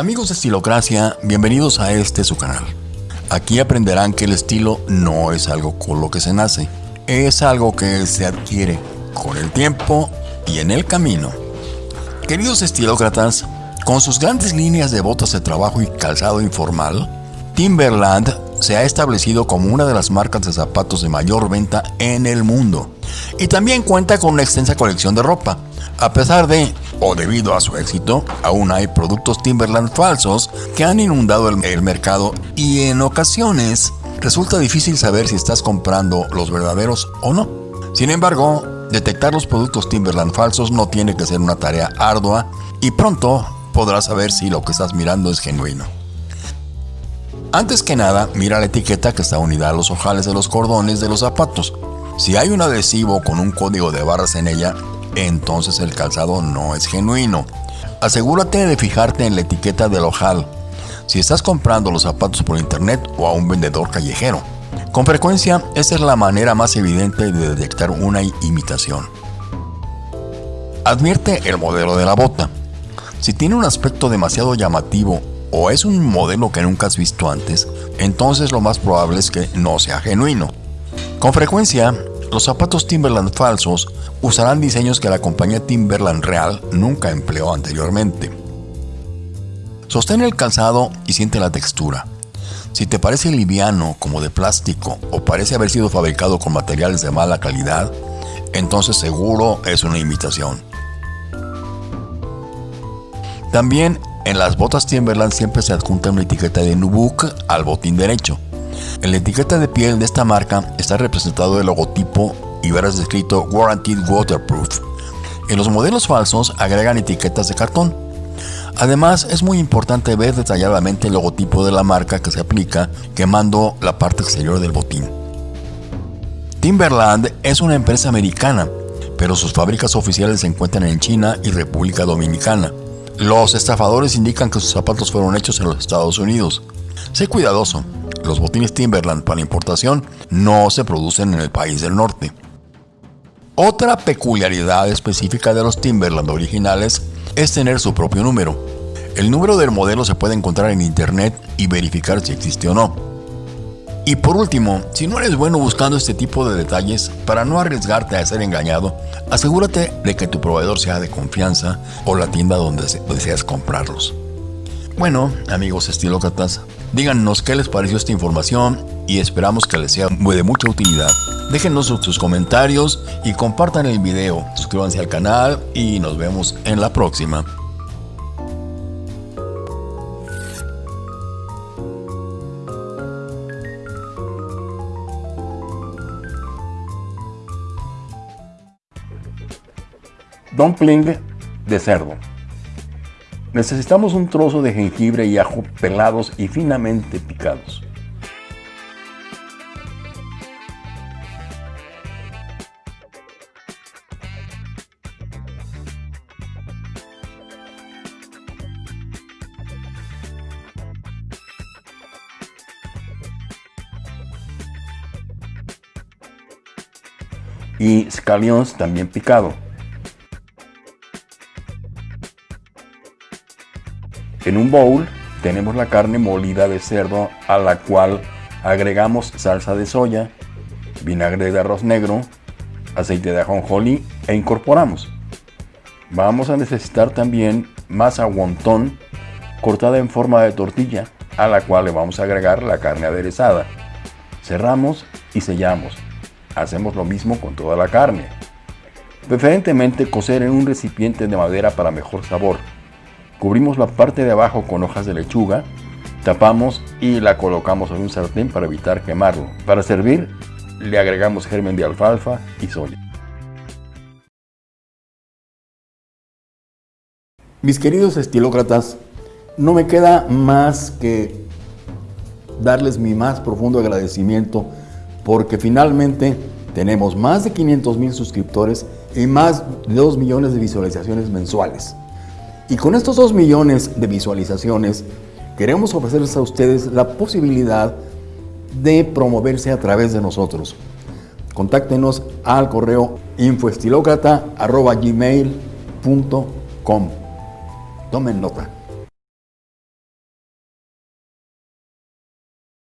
Amigos de Estilocracia, bienvenidos a este su canal. Aquí aprenderán que el estilo no es algo con lo que se nace, es algo que se adquiere con el tiempo y en el camino. Queridos estilócratas, con sus grandes líneas de botas de trabajo y calzado informal, Timberland se ha establecido como una de las marcas de zapatos de mayor venta en el mundo y también cuenta con una extensa colección de ropa. A pesar de, o debido a su éxito, aún hay productos Timberland falsos que han inundado el, mercado y en ocasiones resulta difícil saber si estás comprando los verdaderos o no. Sin embargo, detectar los productos Timberland falsos no tiene que ser una tarea ardua y pronto podrás saber si lo que estás mirando es genuino. Antes que nada, mira la etiqueta que está unida a los ojales de los cordones de los zapatos. Si hay un adhesivo con un código de barras en ella, entonces el calzado no es genuino. Asegúrate de fijarte en la etiqueta del ojal si estás comprando los zapatos por internet o a un vendedor callejero. Con frecuencia, esta es la manera más evidente de detectar una imitación. Advierte el modelo de la bota. Si tiene un aspecto demasiado llamativo o es un modelo que nunca has visto antes, entonces lo más probable es que no sea genuino. Con frecuencia, los zapatos Timberland falsos usarán diseños que la compañía Timberland real nunca empleó anteriormente. Sostén el calzado y siente la textura. Si te parece liviano como de plástico o parece haber sido fabricado con materiales de mala calidad, entonces seguro es una imitación. También en las botas Timberland siempre se adjunta una etiqueta de Nubuck al botín derecho. En la etiqueta de piel de esta marca está representado el logotipo y verás escrito Guaranteed Waterproof. En los modelos falsos agregan etiquetas de cartón. Además, es muy importante ver detalladamente el logotipo de la marca que se aplica quemando la parte exterior del botín. Timberland es una empresa americana, pero sus fábricas oficiales se encuentran en China y República Dominicana. Los estafadores indican que sus zapatos fueron hechos en los Estados Unidos. Sé cuidadoso, los botines Timberland para importación no se producen en el país del norte. Otra peculiaridad específica de los Timberland originales es tener su propio número. El número del modelo se puede encontrar en internet y verificar si existe o no. Y por último, si no eres bueno buscando este tipo de detalles, para no arriesgarte a ser engañado, asegúrate de que tu proveedor sea de confianza o la tienda donde deseas comprarlos. Bueno, amigos estilócratas, díganos qué les pareció esta información y esperamos que les sea de mucha utilidad. Déjenos sus comentarios y compartan el video. Suscríbanse al canal y nos vemos en la próxima. Dumpling de cerdo. Necesitamos un trozo de jengibre y ajo pelados y finamente picados. y scallions también picado. En un bowl tenemos la carne molida de cerdo a la cual agregamos salsa de soya, vinagre de arroz negro, aceite de ajonjolí e incorporamos. Vamos a necesitar también masa wonton cortada en forma de tortilla a la cual le vamos a agregar la carne aderezada. Cerramos y sellamos. Hacemos lo mismo con toda la carne. Preferentemente cocer en un recipiente de madera para mejor sabor. Cubrimos la parte de abajo con hojas de lechuga, tapamos y la colocamos en un sartén para evitar quemarlo. Para servir, le agregamos germen de alfalfa y soya. Mis queridos estilócratas, no me queda más que darles mi más profundo agradecimiento porque finalmente tenemos más de 500 mil suscriptores y más de 2 millones de visualizaciones mensuales. Y con estos 2 millones de visualizaciones, queremos ofrecerles a ustedes la posibilidad de promoverse a través de nosotros. Contáctenos al correo infoestilocrata.gmail.com Tomen nota.